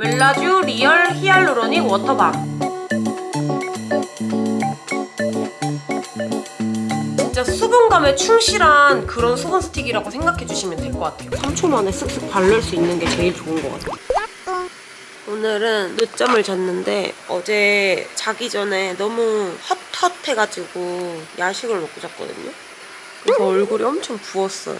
웰라쥬 리얼 히알루로닉 워터밤. 진짜 수분감에 충실한 그런 수분 스틱이라고 생각해 주시면 될 것 같아요. 3초 만에 쓱쓱 바를 수 있는 게 제일 좋은 것 같아요. 오늘은 늦잠을 잤는데 어제 자기 전에 너무 헛헛해가지고 야식을 먹고 잤거든요. 그래서 얼굴이 엄청 부었어요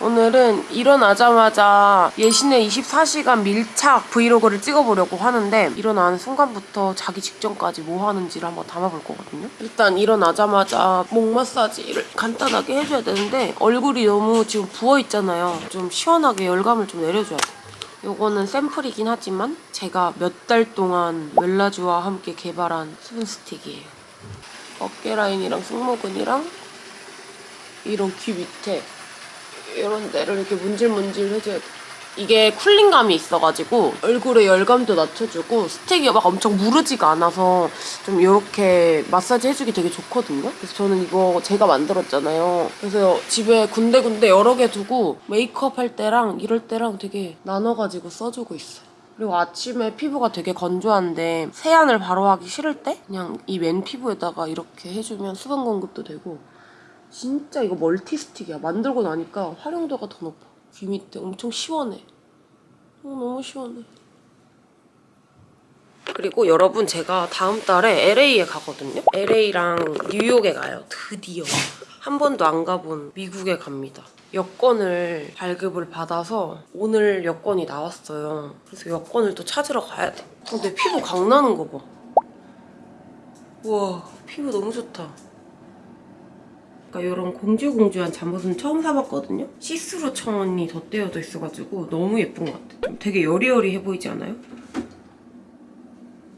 오늘은 일어나자마자 예신의 24시간 밀착 브이로그를 찍어보려고 하는데 일어나는 순간부터 자기 직전까지 뭐 하는지를 한번 담아볼 거거든요. 일단 일어나자마자 목 마사지를 간단하게 해줘야 되는데 얼굴이 너무 지금 부어있잖아요. 좀 시원하게 열감을 좀 내려줘야 돼. 요거는 샘플이긴 하지만 제가 몇 달 동안 웰라주와 함께 개발한 수분 스틱이에요. 어깨 라인이랑 승모근이랑 이런 귀 밑에 이런 데를 이렇게 문질문질 해줘야 돼. 이게 쿨링감이 있어가지고 얼굴에 열감도 낮춰주고 스틱이 막 엄청 무르지가 않아서 좀 이렇게 마사지 해주기 되게 좋거든요. 그래서 저는 이거 제가 만들었잖아요. 그래서 집에 군데군데 여러 개 두고 메이크업 할 때랑 이럴 때랑 되게 나눠가지고 써주고 있어요. 그리고 아침에 피부가 되게 건조한데 세안을 바로 하기 싫을 때 그냥 이 맨 피부에다가 이렇게 해주면 수분 공급도 되고 진짜 이거 멀티 스틱이야. 만들고 나니까 활용도가 더 높아. 귀 밑에 엄청 시원해. 어, 너무 시원해. 그리고 여러분 제가 다음 달에 LA에 가거든요. LA랑 뉴욕에 가요. 드디어. 한 번도 안 가본 미국에 갑니다. 여권을 발급을 받아서 오늘 여권이 나왔어요. 그래서 여권을 또 찾으러 가야 돼. 어, 내 피부 강나는 거 봐. 우와 피부 너무 좋다. 그러니까 이런 공주공주한 잠옷은 처음 사봤거든요? 시스루 천이 덧대어져 있어가지고 너무 예쁜 것 같아요. 좀 되게 여리여리해 보이지 않아요?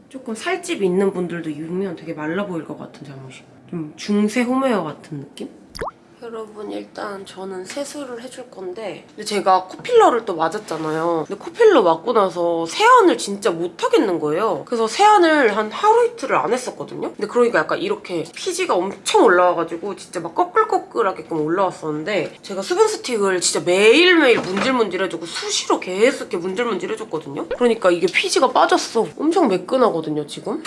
조금 살집 있는 분들도 입으면 되게 말라 보일 것 같은 잠옷이. 좀 중세 홈웨어 같은 느낌? 여러분 일단 저는 세수를 해줄 건데 근데 제가 코필러를 또 맞았잖아요. 근데 코필러 맞고 나서 세안을 진짜 못하겠는 거예요. 그래서 세안을 한 하루 이틀을 안 했었거든요. 근데 그러니까 약간 이렇게 피지가 엄청 올라와가지고 진짜 막 꺼끌꺼끌하게끔 올라왔었는데 제가 수분 스틱을 진짜 매일매일 문질문질 해주고 수시로 계속 이렇게 문질문질 해줬거든요. 그러니까 이게 피지가 빠졌어. 엄청 매끈하거든요 지금.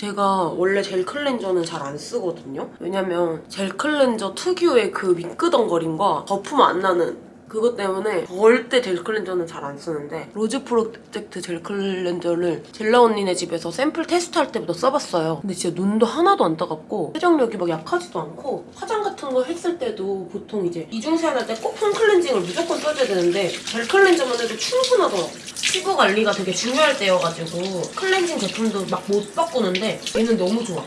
제가 원래 젤 클렌저는 잘 안 쓰거든요. 왜냐면 젤 클렌저 특유의 그 미끄덩거림과 거품 안 나는 그것 때문에 절대 젤 클렌저는 잘 안 쓰는데 로즈 프로젝트 젤 클렌저를 젤라 언니네 집에서 샘플 테스트할 때부터 써봤어요. 근데 진짜 눈도 하나도 안 따갑고 세정력이 막 약하지도 않고 화장 같은 거 했을 때도 보통 이제 이중 세안할 때 꼭 폼 클렌징을 무조건 써줘야 되는데 젤 클렌저만 해도 충분하더라고요. 피부 관리가 되게 중요할 때여가지고 클렌징 제품도 막 못 바꾸는데 얘는 너무 좋아.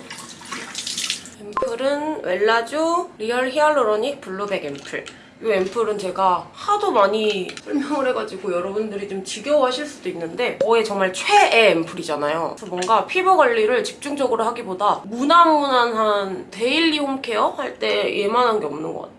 앰플은 웰라쥬 리얼 히알루로닉 블루 백 앰플. 이 앰플은 제가 하도 많이 설명을 해가지고 여러분들이 좀 지겨워하실 수도 있는데 저의 정말 최애 앰플이잖아요. 그래서 뭔가 피부 관리를 집중적으로 하기보다 무난무난한 데일리 홈케어 할 때 얘만한 게 없는 것 같아.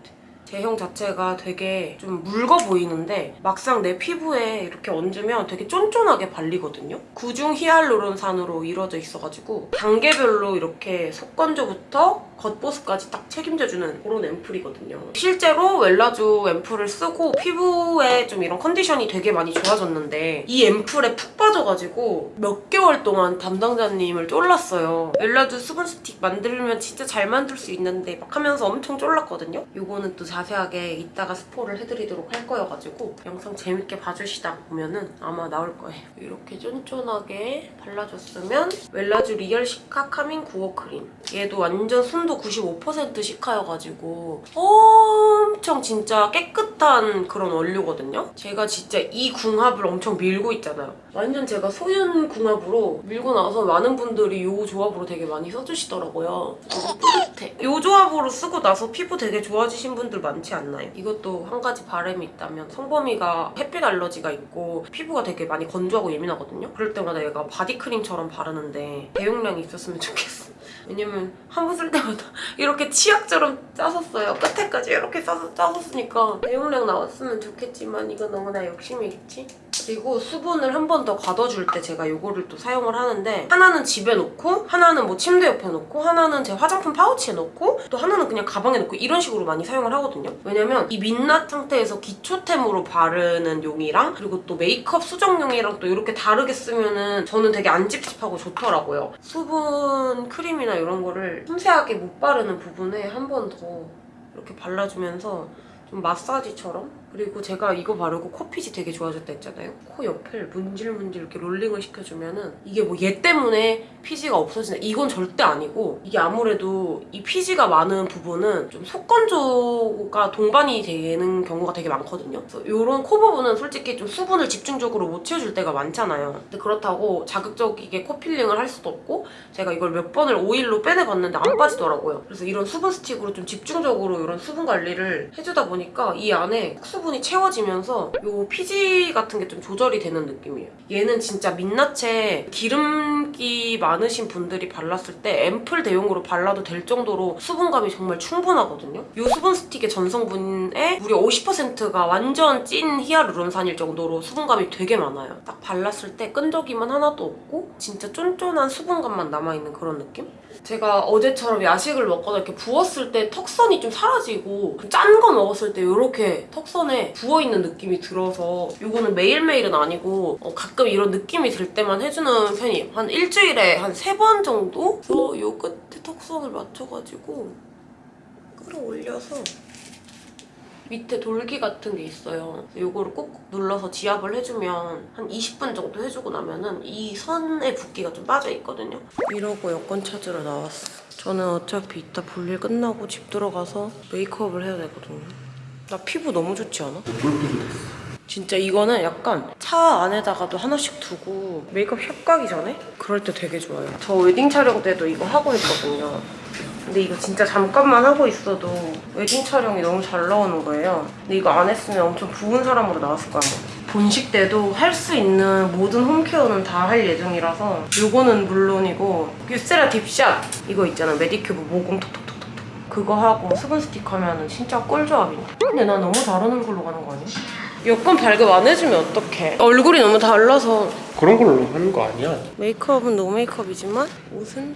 제형 자체가 되게 좀 묽어 보이는데 막상 내 피부에 이렇게 얹으면 되게 쫀쫀하게 발리거든요. 구중 히알루론산으로 이루어져 있어가지고 단계별로 이렇게 속건조부터 겉보습까지 딱 책임져주는 그런 앰플이거든요. 실제로 웰라쥬 앰플을 쓰고 피부에 좀 이런 컨디션이 되게 많이 좋아졌는데 이 앰플에 푹 빠져가지고 몇 개월 동안 담당자님을 쫄랐어요. 웰라쥬 수분 스틱 만들면 진짜 잘 만들 수 있는데 막 하면서 엄청 쫄랐거든요. 이거는 또 자세하게 이따가 스포를 해드리도록 할 거여가지고 영상 재밌게 봐주시다 보면은 아마 나올 거예요. 이렇게 쫀쫀하게 발라줬으면 웰라쥬 리얼 시카 카밍 구오 크림. 얘도 완전 순도 95% 시카여가지고 엄청 진짜 깨끗한 그런 원료거든요. 제가 진짜 이 궁합을 엄청 밀고 있잖아요. 완전 제가 소윤 궁합으로 밀고 나서 많은 분들이 이 조합으로 되게 많이 써주시더라고요. 너무 뿌듯해. 이 조합으로 쓰고 나서 피부 되게 좋아지신 분들 많지 않나요? 이것도 한 가지 바람이 있다면 성범이가 햇빛 알러지가 있고 피부가 되게 많이 건조하고 예민하거든요. 그럴 때마다 얘가 바디크림처럼 바르는데 대용량이 있었으면 좋겠어. 왜냐면 한 번 쓸 때마다 이렇게 치약처럼 짜 썼어요. 끝에까지 이렇게 짜서 짜 썼으니까 대용량 나왔으면 좋겠지만 이건 너무 나 욕심이겠지? 그리고 수분을 한 번 더 가둬줄 때 제가 이거를 또 사용을 하는데 하나는 집에 놓고 하나는 뭐 침대 옆에 놓고 하나는 제 화장품 파우치에 놓고 또 하나는 그냥 가방에 놓고 이런 식으로 많이 사용을 하거든요. 왜냐면 이 민낯 상태에서 기초템으로 바르는 용이랑 그리고 또 메이크업 수정용이랑 또 이렇게 다르게 쓰면 은 저는 되게 안 찝찝하고 좋더라고요. 수분 크림이나 이런 거를 섬세하게 못 바르는 부분에 한 번 더 이렇게 발라주면서 좀 마사지처럼 그리고 제가 이거 바르고 코 피지 되게 좋아졌다 했잖아요. 코 옆을 문질문질 이렇게 롤링을 시켜주면 은 이게 뭐 얘 때문에 피지가 없어진다 이건 절대 아니고 이게 아무래도 이 피지가 많은 부분은 좀 속건조가 동반이 되는 경우가 되게 많거든요. 그래서 이런 코 부분은 솔직히 좀 수분을 집중적으로 못 채워줄 때가 많잖아요. 근데 그렇다고 자극적이게 코 필링을 할 수도 없고 제가 이걸 몇 번을 오일로 빼내봤는데 안 빠지더라고요. 그래서 이런 수분 스틱으로 좀 집중적으로 이런 수분 관리를 해주다 보니까 이 안에 수분 이 채워지면서 이 피지 같은 게 좀 조절이 되는 느낌이에요. 얘는 진짜 민낯에 기름기 많으신 분들이 발랐을 때 앰플 대용으로 발라도 될 정도로 수분감이 정말 충분하거든요. 이 수분 스틱의 전성분에 무려 50%가 완전 찐 히아루론산일 정도로 수분감이 되게 많아요. 딱 발랐을 때 끈적임은 하나도 없고 진짜 쫀쫀한 수분감만 남아있는 그런 느낌? 제가 어제처럼 야식을 먹거나 이렇게 부었을 때 턱선이 좀 사라지고 짠 거 먹었을 때 이렇게 턱선에 부어있는 느낌이 들어서 이거는 매일매일은 아니고 어, 가끔 이런 느낌이 들 때만 해주는 편이에요. 한 일주일에 한 세 번 정도? 저요 끝에 턱선을 맞춰가지고 끌어올려서 밑에 돌기 같은 게 있어요. 이거를 꾹꾹 눌러서 지압을 해주면 한 20분 정도 해주고 나면 은 이 선의 붓기가 좀 빠져 있거든요. 이러고 여권 찾으러 나왔어. 저는 어차피 이따 볼일 끝나고 집 들어가서 메이크업을 해야 되거든요. 나 피부 너무 좋지 않아? 진짜 이거는 약간 차 안에다가도 하나씩 두고 메이크업 샵 가기 전에 그럴 때 되게 좋아요. 저 웨딩 촬영 때도 이거 하고 했거든요. 근데 이거 진짜 잠깐만 하고 있어도 웨딩 촬영이 너무 잘 나오는 거예요. 근데 이거 안 했으면 엄청 부은 사람으로 나왔을 거야. 본식 때도 할 수 있는 모든 home care는 다 할 예정이라서 이거는 물론이고 유세라 딥샷 이거 있잖아 메디큐브 모공 톡톡톡톡톡 그거 하고 수분 스틱 하면은 진짜 꿀조합이네. 근데 나 너무 다른 얼굴로 가는 거 아니야? 여권 발급 안 해주면 어떡해. 얼굴이 너무 달라서 그런 걸로 하는 거 아니야? 메이크업은 no 메이크업이지만 옷은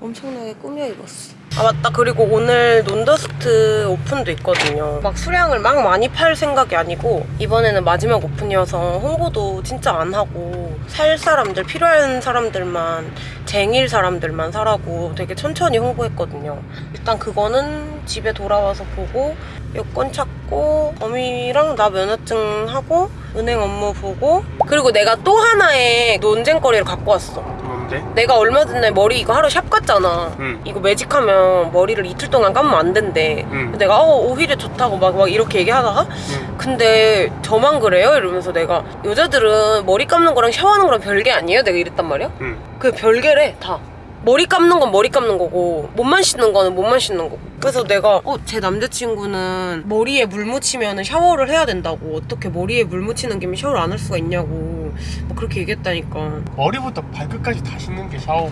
엄청나게 꾸며 입었어. 아 맞다 그리고 오늘 논더스트 오픈도 있거든요. 막 수량을 막 많이 팔 생각이 아니고 이번에는 마지막 오픈이어서 홍보도 진짜 안 하고 살 사람들 필요한 사람들만 쟁일 사람들만 사라고 되게 천천히 홍보했거든요. 일단 그거는 집에 돌아와서 보고 여권 찾고 범위랑 나 면허증 하고 은행 업무 보고 그리고 내가 또 하나의 논쟁거리를 갖고 왔어. 뭔데? 내가 얼마 전에 머리 이거 하러 샵 갔잖아. 응. 이거 매직하면 머리를 이틀 동안 감으면 안 된대. 응. 내가 어, 오히려 좋다고 막, 막 이렇게 얘기하다가 응. 근데 저만 그래요? 이러면서 내가 여자들은 머리 감는 거랑 샤워하는 거랑 별개 아니에요? 내가 이랬단 말이야. 응. 그 별개래 다. 머리 감는 건 머리 감는 거고 몸만 씻는 거는 몸만 씻는 거고. 그래서 내가 어 제 남자친구는 머리에 물 묻히면 샤워를 해야 된다고. 어떻게 머리에 물 묻히는 김에 샤워를 안 할 수가 있냐고. 막 그렇게 얘기했다니까. 머리부터 발끝까지 다 씻는 게 샤워고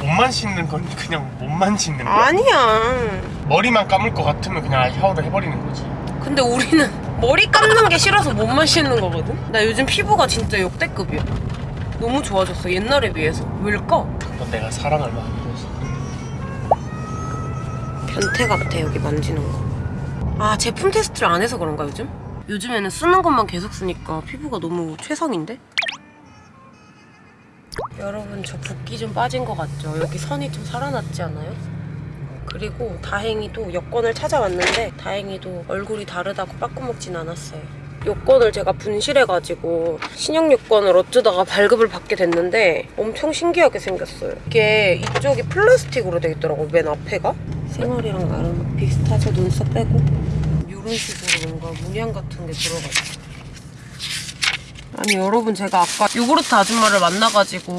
몸만 씻는 건 그냥 몸만 씻는 거야? 아니야. 머리만 감을 것 같으면 그냥 샤워를 해버리는 거지. 근데 우리는 머리 감는 게 싫어서 몸만 씻는 거거든? 나 요즘 피부가 진짜 역대급이야. 너무 좋아졌어, 옛날에 비해서. 왜일까? 그건 내가 사랑을 많이 해서 변태 같아, 여기 만지는 거. 아, 제품 테스트를 안 해서 그런가, 요즘? 요즘에는 쓰는 것만 계속 쓰니까 피부가 너무 최상인데? 여러분, 저 붓기 좀 빠진 것 같죠? 여기 선이 좀 살아났지 않아요? 그리고 다행히도 여권을 찾아왔는데 다행히도 얼굴이 다르다고 빠꾸먹진 않았어요. 여권을 제가 분실해가지고 신용 여권을 어쩌다가 발급을 받게 됐는데 엄청 신기하게 생겼어요. 이게 이쪽이 플라스틱으로 돼 있더라고 맨 앞에가. 생얼이랑 나름 비슷하죠 눈썹 빼고 이런 식으로 뭔가 문양 같은 게 들어가죠. 아니 여러분 제가 아까 요구르트 아줌마를 만나가지고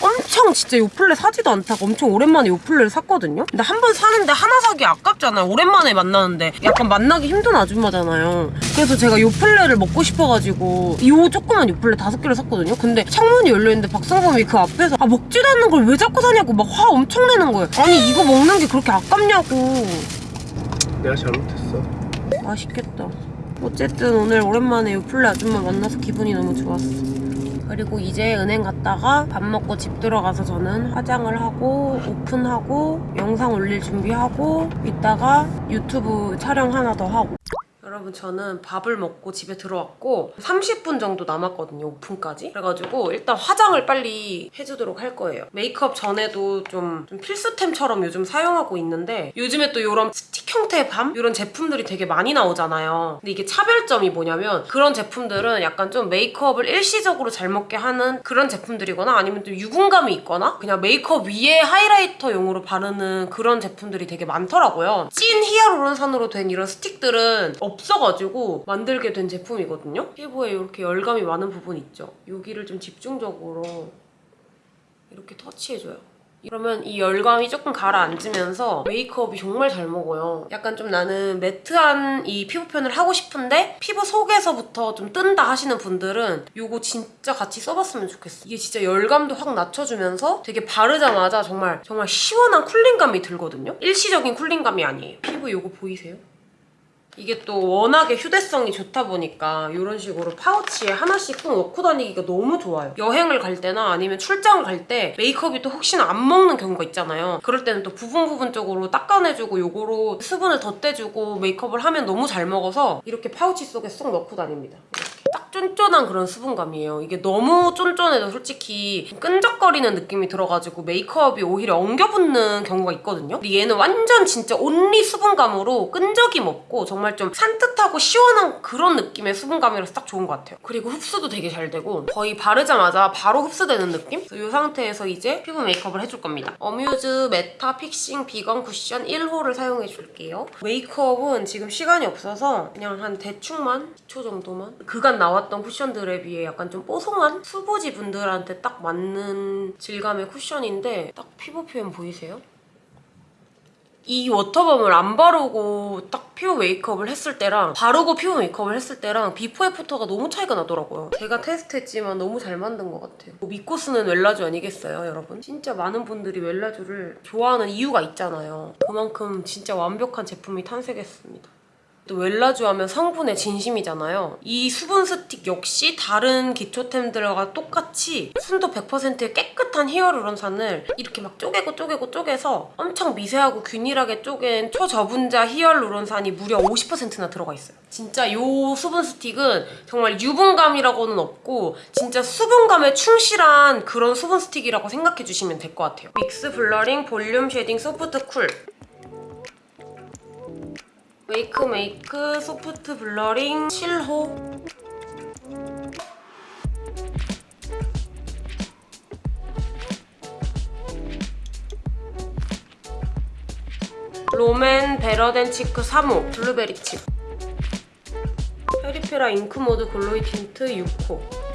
엄청 진짜 요플레 사지도 않다가 엄청 오랜만에 요플레를 샀거든요? 근데 한 번 사는데 하나 사기 아깝잖아요. 오랜만에 만나는데 약간 만나기 힘든 아줌마잖아요. 그래서 제가 요플레를 먹고 싶어가지고 요 조그만 요플레 다섯 개를 샀거든요? 근데 창문이 열려있는데 박상범이 그 앞에서 아 먹지도 않는 걸 왜 자꾸 사냐고 막 화 엄청 내는 거예요. 아니 이거 먹는 게 그렇게 아깝냐고. 내가 잘못했어. 맛있겠다 어쨌든 오늘 오랜만에 요플레 아줌마 만나서 기분이 너무 좋았어. 그리고 이제 은행 갔다가 밥 먹고 집 들어가서 저는 화장을 하고 오픈하고 영상 올릴 준비하고 이따가 유튜브 촬영 하나 더 하고 여러분 저는 밥을 먹고 집에 들어왔고 30분 정도 남았거든요 오픈까지. 그래가지고 일단 화장을 빨리 해주도록 할 거예요. 메이크업 전에도 좀, 좀 필수템처럼 요즘 사용하고 있는데 요즘에 또 이런 스틱 형태의 balm? 이런 제품들이 되게 많이 나오잖아요. 근데 이게 차별점이 뭐냐면 그런 제품들은 약간 좀 메이크업을 일시적으로 잘 먹게 하는 그런 제품들이거나 아니면 좀 유분감이 있거나 그냥 메이크업 위에 하이라이터용으로 바르는 그런 제품들이 되게 많더라고요. 찐 히아루론산으로 된 이런 스틱들은 없어가지고 만들게 된 제품이거든요. 피부에 이렇게 열감이 많은 부분 있죠. 여기를 좀 집중적으로 이렇게 터치해줘요. 그러면 이 열감이 조금 가라앉으면서 메이크업이 정말 잘 먹어요. 약간 좀 나는 매트한 이 피부 표현을 하고 싶은데 피부 속에서부터 좀 뜬다 하시는 분들은 이거 진짜 같이 써봤으면 좋겠어. 이게 진짜 열감도 확 낮춰주면서 되게 바르자마자 정말 정말 시원한 쿨링감이 들거든요. 일시적인 쿨링감이 아니에요. 피부 이거 보이세요? 이게 또 워낙에 휴대성이 좋다 보니까 이런 식으로 파우치에 하나씩 꼭 넣고 다니기가 너무 좋아요. 여행을 갈 때나 아니면 출장을 갈 때 메이크업이 또 혹시나 안 먹는 경우가 있잖아요. 그럴 때는 또 부분 부분적으로 닦아내주고 요거로 수분을 덧대주고 메이크업을 하면 너무 잘 먹어서 이렇게 파우치 속에 쏙 넣고 다닙니다. 쫀쫀한 그런 수분감이에요. 이게 너무 쫀쫀해도 솔직히 끈적거리는 느낌이 들어가지고 메이크업이 오히려 엉겨붙는 경우가 있거든요. 근데 얘는 완전 진짜 only 수분감으로 끈적임 없고 정말 좀 산뜻하고 시원한 그런 느낌의 수분감이라서 딱 좋은 것 같아요. 그리고 흡수도 되게 잘 되고 거의 바르자마자 바로 흡수되는 느낌? 이 상태에서 이제 피부 메이크업을 해줄 겁니다. 어뮤즈 메타 픽싱 비건 쿠션 1호를 사용해 줄게요. 메이크업은 지금 시간이 없어서 그냥 한 대충만 2초 정도만 그간 나왔던 쿠션들에 비해 약간 좀 뽀송한 수부지 분들한테 딱 맞는 질감의 쿠션인데 딱 피부 표현 보이세요? 이 워터밤을 안 바르고 딱 피부 메이크업을 했을 때랑 바르고 피부 메이크업을 했을 때랑 비포 애프터가 너무 차이가 나더라고요. 제가 테스트했지만 너무 잘 만든 것 같아요. 뭐 믿고 쓰는 웰라쥬 아니겠어요, 여러분? 진짜 많은 분들이 웰라쥬를 좋아하는 이유가 있잖아요. 그만큼 진짜 완벽한 제품이 탄생했습니다. 또 웰라쥬 하면 성분에 진심이잖아요. 이 수분 스틱 역시 다른 기초템들과 똑같이 순도 100%의 깨끗한 히얼루론산을 이렇게 막 쪼개고 쪼개고 쪼개서 엄청 미세하고 균일하게 쪼갠 초저분자 히얼루론산이 무려 50%나 들어가 있어요. 진짜 이 수분 스틱은 정말 유분감이라고는 없고 진짜 수분감에 충실한 그런 수분 스틱이라고 생각해 주시면 될 것 같아요. 믹스 블러링 볼륨 쉐딩 소프트 쿨 웨이크 메이크 소프트 블러링 7호 롬앤 베러 댄 치크 3호 블루베리 칩 페리페라 잉크 무드 글로이 틴트 6호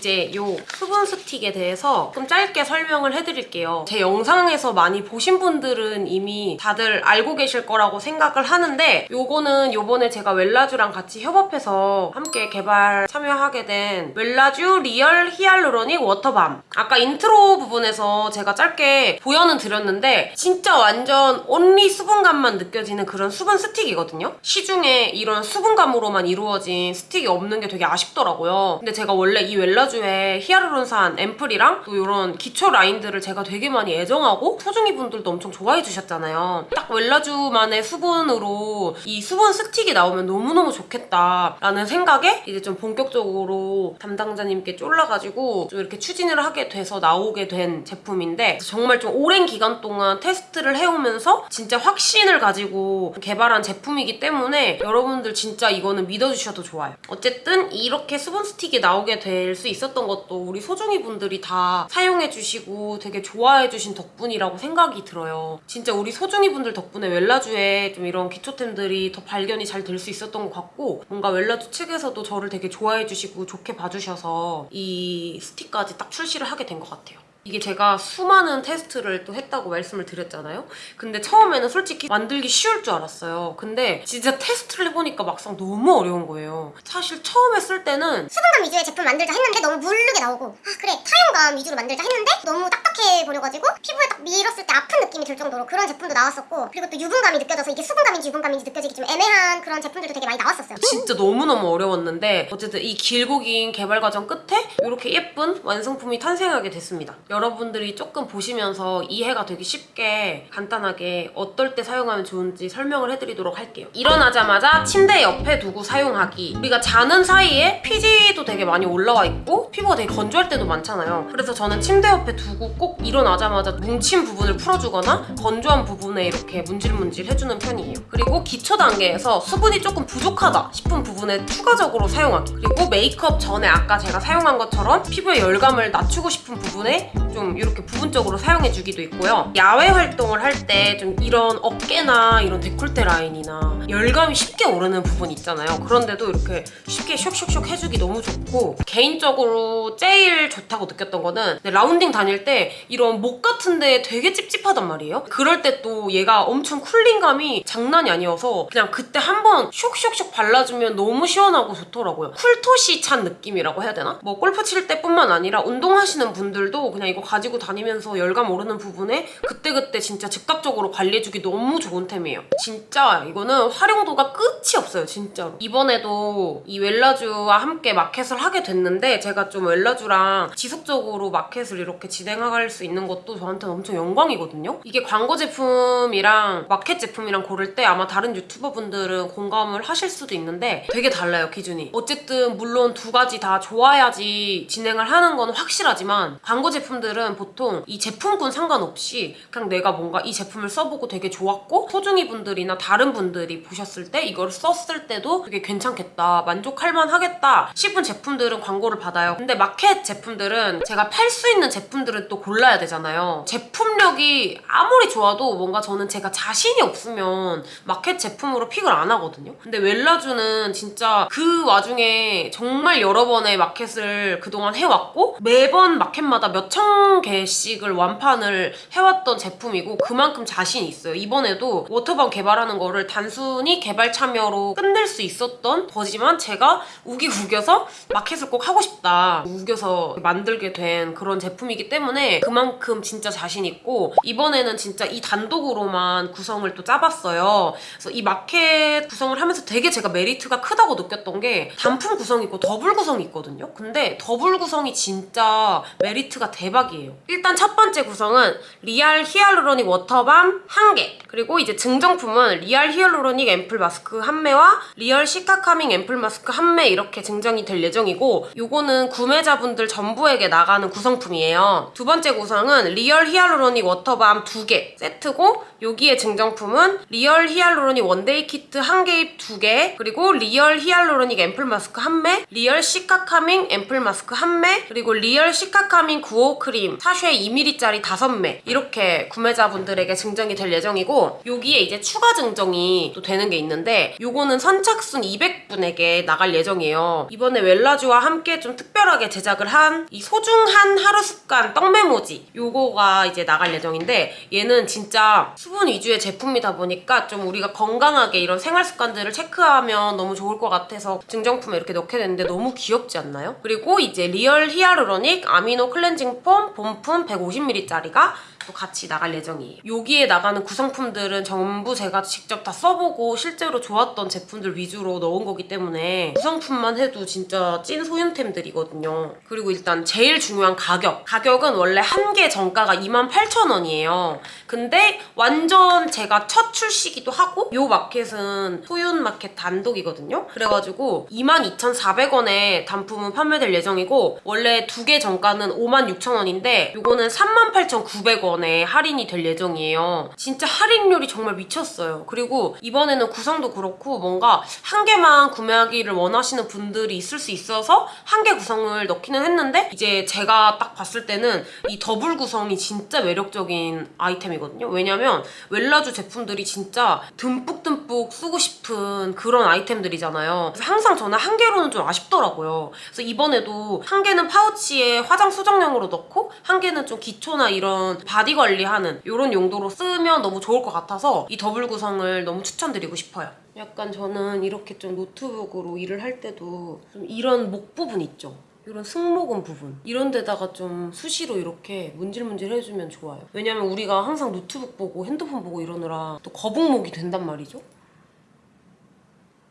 이제 요 수분 스틱에 대해서 좀 짧게 설명을 해드릴게요. 제 영상에서 많이 보신 분들은 이미 다들 알고 계실 거라고 생각을 하는데 요거는 요번에 제가 웰라쥬랑 같이 협업해서 함께 개발 참여하게 된 웰라쥬 real hyaluronic water balm 아까 인트로 부분에서 제가 짧게 보여는 드렸는데 진짜 완전 only 수분감만 느껴지는 그런 수분 스틱이거든요. 시중에 이런 수분감으로만 이루어진 스틱이 없는 게 되게 아쉽더라고요. 근데 제가 원래 이 웰라쥬 에 히알루론산 앰플이랑 또 이런 기초 라인들을 제가 되게 많이 애정하고 소중이 분들도 엄청 좋아해 주셨잖아요. 딱 웰라쥬만의 수분으로 이 수분 스틱이 나오면 너무너무 좋겠다라는 생각에 이제 좀 본격적으로 담당자님께 쫄라가지고 좀 이렇게 추진을 하게 돼서 나오게 된 제품인데 정말 좀 오랜 기간 동안 테스트를 해오면서 진짜 확신을 가지고 개발한 제품이기 때문에 여러분들 진짜 이거는 믿어주셔도 좋아요. 어쨌든 이렇게 수분 스틱이 나오게 될 수 있 었던 것도 우리 소중이 분들이 다 사용해주시고 되게 좋아해주신 덕분이라고 생각이 들어요. 진짜 우리 소중이 분들 덕분에 웰라쥬에 좀 이런 기초템들이 더 발견이 잘 될 수 있었던 것 같고 뭔가 웰라쥬 측에서도 저를 되게 좋아해주시고 좋게 봐주셔서 이 스틱까지 딱 출시를 하게 된 것 같아요. 이게 제가 수많은 테스트를 또 했다고 말씀을 드렸잖아요. 근데 처음에는 솔직히 만들기 쉬울 줄 알았어요. 근데 진짜 테스트를 해보니까 막상 너무 어려운 거예요. 사실 처음에 쓸 때는 수분감 위주의 제품 만들자 했는데 너무 무르게 나오고 아 그래 타용감 위주로 만들자 했는데 너무 딱딱해 버려가지고 피부에 딱 밀었을 때 아픈 느낌이 들 정도로 그런 제품도 나왔었고 그리고 또 유분감이 느껴져서 이게 수분감인지 유분감인지 느껴지기 좀 애매한 그런 제품들도 되게 많이 나왔었어요 진짜 너무너무 어려웠는데 어쨌든 이 길고 긴 개발 과정 끝에 이렇게 예쁜 완성품이 탄생하게 됐습니다. 여러분들이 조금 보시면서 이해가 되기 쉽게 간단하게 어떨 때 사용하면 좋은지 설명을 해드리도록 할게요. 일어나자마자 침대 옆에 두고 사용하기. 우리가 자는 사이에 피지도 되게 많이 올라와 있고 피부가 되게 건조할 때도 많잖아요. 그래서 저는 침대 옆에 두고 꼭 일어나자마자 뭉친 부분을 풀어주거나 건조한 부분에 이렇게 문질문질 해주는 편이에요. 그리고 기초 단계에서 수분이 조금 부족하다 싶은 부분에 추가적으로 사용하기. 그리고 메이크업 전에 아까 제가 사용한 것처럼 피부의 열감을 낮추고 싶은 부분에 좀 이렇게 부분적으로 사용해주기도 있고요. 야외 활동을 할 때 좀 이런 어깨나 이런 décolleté 라인이나 열감이 쉽게 오르는 부분 있잖아요. 그런데도 이렇게 쉽게 쇽쇽쇽 해주기 너무 좋고 개인적으로 제일 좋다고 느꼈던 거는 네, 라운딩 다닐 때 이런 목 같은데 되게 찝찝하단 말이에요. 그럴 때 또 얘가 엄청 cooling감이 장난이 아니어서 그냥 그때 한번 쇽쇽쇽 발라주면 너무 시원하고 좋더라고요. 쿨토시 찬 느낌이라고 해야 되나? 뭐 골프 칠 때뿐만 아니라 운동하시는 분들도 그냥 이거 가지고 다니면서 열감 오르는 부분에 그때그때 진짜 즉각적으로 관리해주기 너무 좋은 템이에요. 진짜 이거는 활용도가 끝이 없어요, 진짜로. 이번에도 이 웰라주와 함께 마켓을 하게 됐는데 제가 좀 웰라주랑 지속적으로 마켓을 이렇게 진행할 수 있는 것도 저한테는 엄청 영광이거든요. 이게 광고 제품이랑 마켓 제품이랑 고를 때 아마 다른 유튜버 분들은 공감을 하실 수도 있는데 되게 달라요, 기준이. 어쨌든 물론 두 가지 다 좋아야지 진행을 하는 건 확실하지만 광고 제품 들은 보통 이 제품군 상관없이 그냥 내가 뭔가 이 제품을 써보고 되게 좋았고 소중이 분들이나 다른 분들이 보셨을 때 이걸 썼을 때도 되게 괜찮겠다 만족할 만하겠다 싶은 제품들은 광고를 받아요. 근데 마켓 제품들은 제가 팔 수 있는 제품들은 또 골라야 되잖아요. 제품력이 아무리 좋아도 뭔가 저는 제가 자신이 없으면 마켓 제품으로 픽을 안 하거든요. 근데 웰라주는 진짜 그 와중에 정말 여러 번의 마켓을 그동안 해왔고 매번 마켓마다 몇천 개씩을 완판을 해왔던 제품이고 그만큼 자신이 있어요. 이번에도 water balm 개발하는 거를 단순히 개발 참여로 끝낼 수 있었던 거지만 제가 우기 우겨서 마켓을 꼭 하고 싶다. 우겨서 만들게 된 그런 제품이기 때문에 그만큼 진짜 자신 있고 이번에는 진짜 이 단독으로만 구성을 또 짜봤어요. 그래서 이 마켓 구성을 하면서 되게 제가 메리트가 크다고 느꼈던 게 단품 구성이 있고 더블 구성이 있거든요. 근데 더블 구성이 진짜 메리트가 대박 이에요. 일단 첫 번째 구성은 real hyaluronic water balm 한 개. 그리고 이제 증정품은 real hyaluronic 앰플 마스크 한 매와 real cica calming 앰플 마스크 한매 이렇게 증정이 될 예정이고 요거는 구매자분들 전부에게 나가는 구성품이에요. 두 번째 구성은 real hyaluronic water balm 두개 세트고 여기에 증정품은 real hyaluronic one day 키트 한 개입 두 개, 그리고 real hyaluronic 앰플 마스크 한 매, real cica calming 앰플 마스크 한 매, 그리고 real cica calming 95 크림 sachet 2ml짜리 다섯 매 이렇게 구매자분들에게 증정이 될 예정이고 여기에 이제 추가 증정이 또 되는 게 있는데 요거는 선착순 200분에게 나갈 예정이에요. 이번에 웰라쥬와 함께 좀 특별하게 제작을 한 이 소중한 하루 습관 떡 메모지 요거가 이제 나갈 예정인데 얘는 진짜 수분 위주의 제품이다 보니까 좀 우리가 건강하게 이런 생활 습관들을 체크하면 너무 좋을 것 같아서 증정품에 이렇게 넣게 됐는데 너무 귀엽지 않나요? 그리고 이제 real hyaluronic 아미노 클렌징 폼 본품 150ml짜리가 또 같이 나갈 예정이에요. 여기에 나가는 구성품들은 전부 제가 직접 다 써보고 실제로 좋았던 제품들 위주로 넣은 거기 때문에 구성품만 해도 진짜 찐 소윤템들이거든요. 그리고 일단 제일 중요한 가격. 가격은 원래 한 개 정가가 28,000원이에요. 근데 완전 제가 첫 출시기도 하고 요 마켓은 소윤 마켓 단독이거든요. 그래가지고 22,400원에 단품은 판매될 예정이고 원래 두 개 정가는 56,000원 인데 요거는 38,900원에 할인이 될 예정이에요. 진짜 할인율이 정말 미쳤어요. 그리고 이번에는 구성도 그렇고 뭔가 한 개만 구매하기를 원하시는 분들이 있을 수 있어서 한 개 구성을 넣기는 했는데 이제 제가 딱 봤을 때는 이 더블 구성이 진짜 매력적인 아이템이거든요. 왜냐면 웰라쥬 제품들이 진짜 듬뿍듬뿍 쓰고 싶은 그런 아이템들이잖아요. 그래서 항상 저는 한 개로는 좀 아쉽더라고요. 그래서 이번에도 한 개는 파우치에 화장 수정용으로 넣고 넣고 한 개는 좀 기초나 이런 바디 관리하는 이런 용도로 쓰면 너무 좋을 것 같아서 이 더블 구성을 너무 추천드리고 싶어요. 약간 저는 이렇게 좀 노트북으로 일을 할 때도 좀 이런 목 부분 있죠. 이런 승모근 부분 이런 데다가 좀 수시로 이렇게 문질문질 해주면 좋아요. 왜냐면 우리가 항상 노트북 보고 핸드폰 보고 이러느라 또 거북목이 된단 말이죠.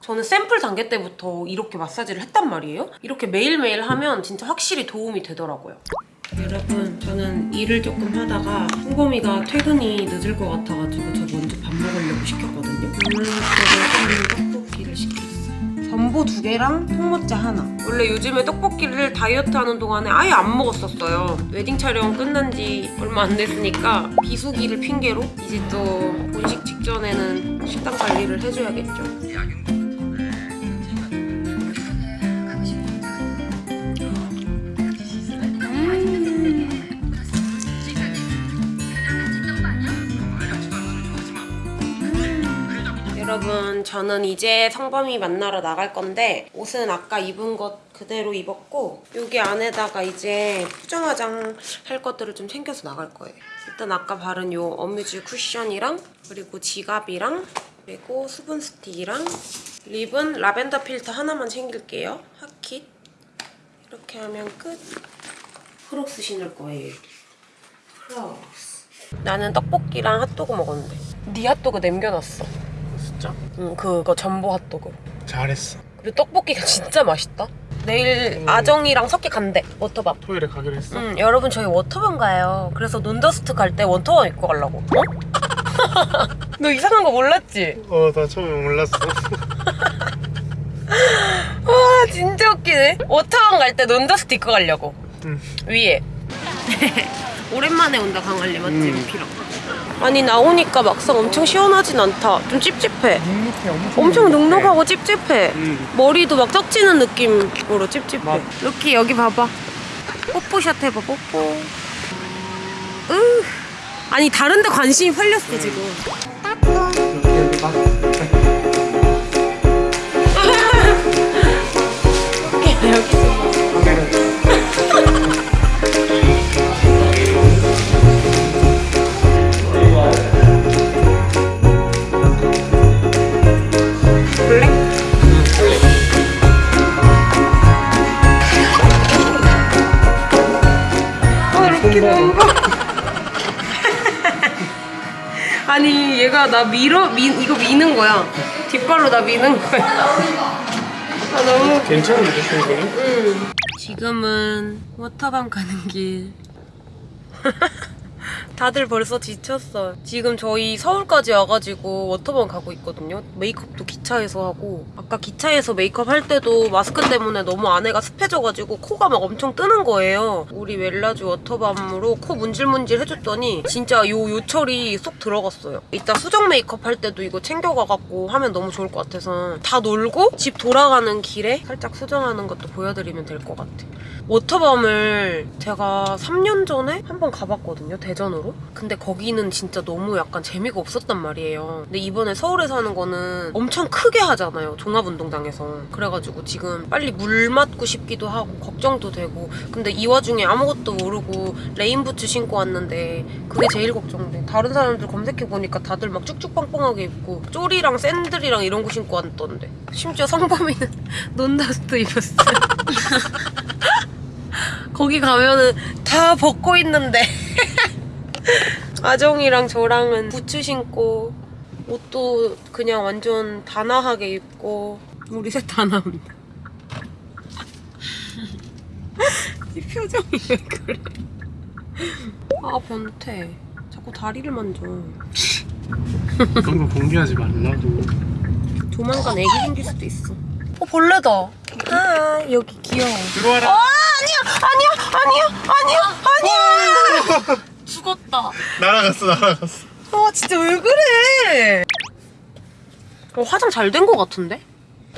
저는 샘플 단계 때부터 이렇게 마사지를 했단 말이에요. 이렇게 매일매일 하면 진짜 확실히 도움이 되더라고요. 여러분 저는 일을 조금 하다가 홍범이가 퇴근이 늦을 것 같아가지고 저 먼저 밥 먹으려고 시켰거든요. 오늘부터는 떡볶이를 시켰어요. 점보 두 개랑 통모짜 하나. 원래 요즘에 떡볶이를 다이어트 하는 동안에 아예 안 먹었었어요. 웨딩 촬영 끝난 지 얼마 안 됐으니까 비수기를 핑계로 이제 또 본식 직전에는 식단 관리를 해줘야겠죠. 여러분 저는 이제 성범이 만나러 나갈 건데 옷은 아까 입은 것 그대로 입었고 여기 안에다가 이제 수정 화장 할 것들을 좀 챙겨서 나갈 거예요. 일단 아까 바른 요 어뮤즈 쿠션이랑 그리고 지갑이랑 그리고 수분 스틱이랑 립은 라벤더 필터 하나만 챙길게요. 핫킷 이렇게 하면 끝. 크록스 신을 거예요. 크록스. 나는 떡볶이랑 핫도그 먹었는데 네 핫도그 남겨놨어. 진짜? 응, 그거 점보 핫도그. 잘했어. 그리고 떡볶이가 진짜 맛있다. 내일 아정이랑 석기 간대, 워터밤. 토요일에 가기로 했어. 응, 여러분 저희 워터밤 가요. 그래서 논더스트 갈 때 워터밤 입고 가려고. 어? 너 이상한 거 몰랐지? 어, 나 처음에 몰랐어. 와, 진짜 웃기네. 워터밤 갈 때 논더스트 입고 가려고. 응. 위에. 오랜만에 온다, 광안리 맞지? 음. 피랑. 아니, 나오니까 막상 엄청 시원하진 않다. 좀 찝찝해. 눅눅해, 엄청. 엄청 눅눅하고 찝찝해. 응. 머리도 막 떡지는 느낌으로 찝찝해. 맞- 루키 여기 봐봐. 뽀뽀샷 해봐 뽀뽀. 으. 아니 다른 데 관심이 팔렸어 지금. 얘가 나 밀어 미, 이거 미는 거야. 뒷발로 나 미는 거야. 아 너무 괜찮은데, 충분히? 응. 지금은 워터밤 가는 길. 다들 벌써 지쳤어. 지금 저희 서울까지 와가지고 워터밤 가고 있거든요. 메이크업도 기차에서 하고 아까 기차에서 메이크업 할 때도 마스크 때문에 너무 안에가 습해져가지고 코가 막 엄청 뜨는 거예요. 우리 웰라주 워터밤으로 코 문질문질 해줬더니 진짜 요 요철이 쏙 들어갔어요. 이따 수정 메이크업 할 때도 이거 챙겨가갖고 하면 너무 좋을 것 같아서 다 놀고 집 돌아가는 길에 살짝 수정하는 것도 보여드리면 될 것 같아. 워터밤을 제가 3년 전에 한 번 가봤거든요, 대전으로. 근데 거기는 진짜 너무 약간 재미가 없었단 말이에요. 근데 이번에 서울에서 하는 거는 엄청 크게 하잖아요, 종합운동장에서. 그래가지고 지금 빨리 물 맞고 싶기도 하고, 걱정도 되고. 근데 이 와중에 아무것도 모르고 레인부츠 신고 왔는데 그게 제일 걱정돼. 다른 사람들 검색해보니까 다들 막 쭉쭉 빵빵하게 입고, 쪼리랑 샌들이랑 이런 거 신고 왔던데. 심지어 성범이는 논다스트 입었어. 거기 가면은 다 벗고 있는데 아정이랑 저랑은 부츠 신고 옷도 그냥 완전 단아하게 입고. 우리 셋다 나온다 이 표정이 왜 그래? 아 변태. 자꾸 다리를 만져. 그런 거 공개하지 말라고. 조만간 애기 생길 수도 있어. 어 벌레다. 아 여기 귀여워. 들어와라. 아 아니야 아니야 아니야 아니야 아니야 죽었다 날아갔어, 날아갔어. 아 진짜 왜 그래 어, 화장 잘 된 것 같은데?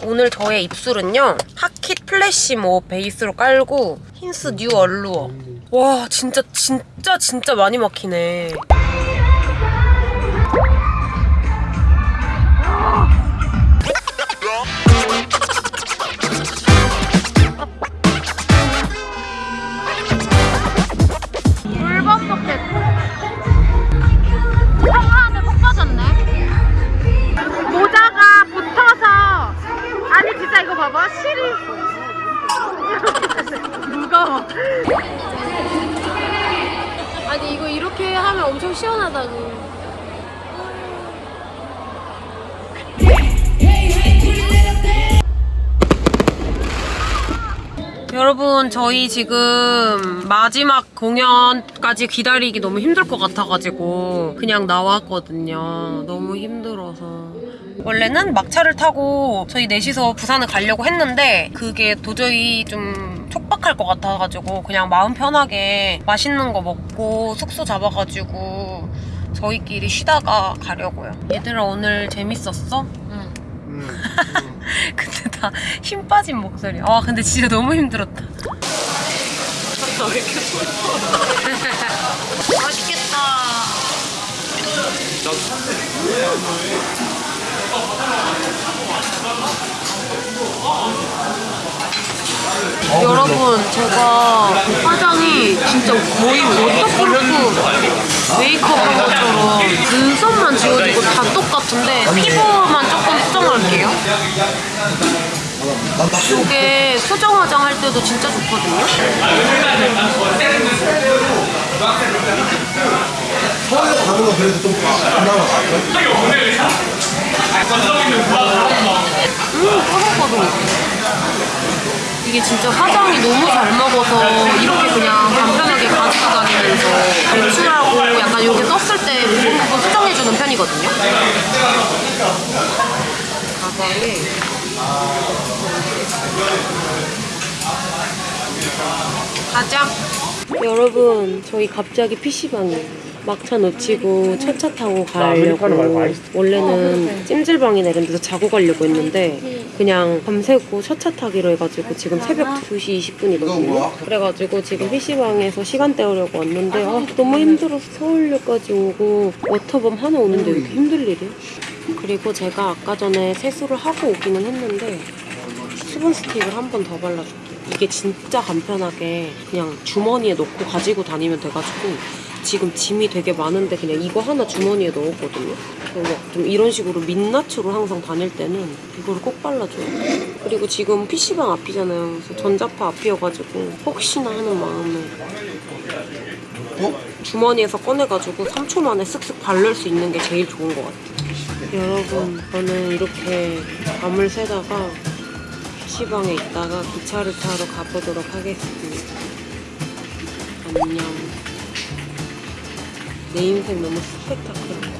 오늘 저의 입술은요 핫킷 플래시 모 베이스로 깔고 힌스 뉴 얼루어 와 진짜 진짜 진짜 많이 막히네 아니 이거 이렇게 하면 엄청 시원하다고. 여러분 저희 지금 마지막 공연까지 기다리기 너무 힘들 것 같아가지고 그냥 나왔거든요. 너무 힘들어서. 원래는 막차를 타고 저희 넷이서 부산을 가려고 했는데 그게 도저히 좀 촉박할 것 같아가지고 그냥 마음 편하게 맛있는 거 먹고 숙소 잡아가지고 저희끼리 쉬다가 가려고요. 얘들아 오늘 재밌었어? 응. 음, 근데 다 힘 빠진 목소리야. 아 근데 진짜 너무 힘들었다. 왜 이렇게 맛있겠다. 여러분 제가 화장이 진짜 거의 waterproof 메이크업 한 것처럼 눈썹만 지워지고 다 똑같은데 피부만 조금 수정할게요. 이게 수정 화장 할 때도 진짜 좋거든요. 가는 거 그래도 좀 그나마 음 꼬들꼬들 이게 진짜 화장이 너무 잘 먹어서 이렇게 그냥 간편하게 가지고 다니면서 배출하고 약간 이렇게 썼을 때 부분 수정해주는 편이거든요. 가방에 가자. 여러분 저희 갑자기 PC방이에요 막차 놓치고 첫차 타고 가려고. 원래는 찜질방이나 이런 데서 자고 가려고 했는데 그냥 밤새고 첫차 타기로 해가지고 지금 새벽 2시 20분이거든요. 그래가지고 지금 PC방에서 시간 때우려고 왔는데 아 너무 힘들어서 서울역까지 오고 워터밤 하나 오는데 왜 이렇게 힘들 일이야? 그리고 제가 아까 전에 세수를 하고 오기는 했는데 수분 스틱을 한 번 더 발라줄게요. 이게 진짜 간편하게 그냥 주머니에 넣고 가지고 다니면 돼가지고 지금 짐이 되게 많은데 그냥 이거 하나 주머니에 넣었거든요. 그래서 좀 이런 식으로 민낯으로 항상 다닐 때는 이거를 꼭 발라줘요. 그리고 지금 PC방 앞이잖아요. 그래서 전자파 앞이어가지고 혹시나 하는 마음에 주머니에서 꺼내가지고 3초 만에 쓱쓱 바를 수 있는 게 제일 좋은 것 같아요. 여러분, 저는 이렇게 밤을 새다가 PC방에 있다가 기차를 타러 가보도록 하겠습니다. 안녕. 내 인생 너무 같아.